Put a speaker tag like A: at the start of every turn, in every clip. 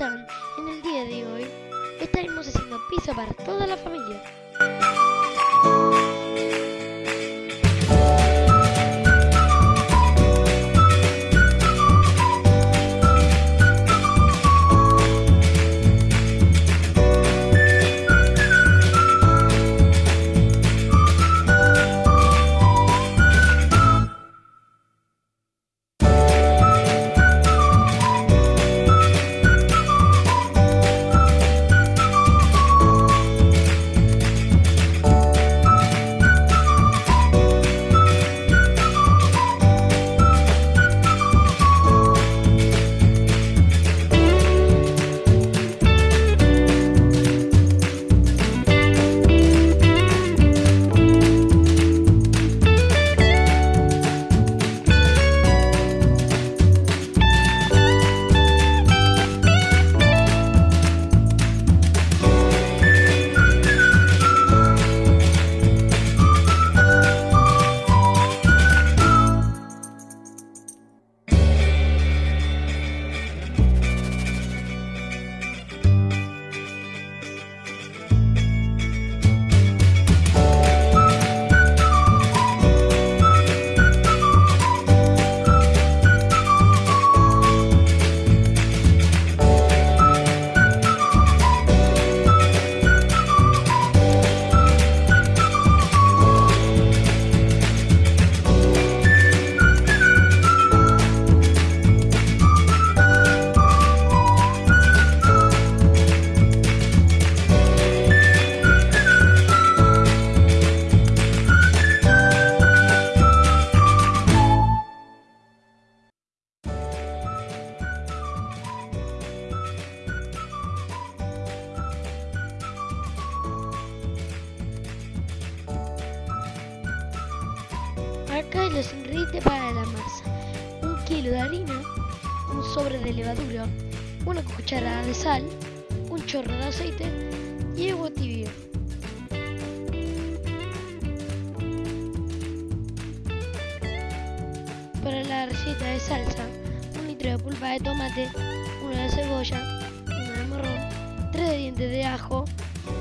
A: En el día de hoy estaremos haciendo pizza para toda la familia. Acá hay los ingredientes para la masa. Un kilo de harina, un sobre de levadura, una cucharada de sal, un chorro de aceite y agua tibia. Para la receta de salsa, un litro de pulpa de tomate, una de cebolla, una de morrón, tres dientes de ajo,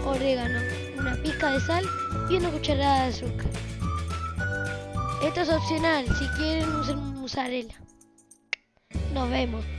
A: orégano, una pizca de sal y una cucharada de azúcar. Esto es opcional si quieren usar mozzarella. Nos vemos.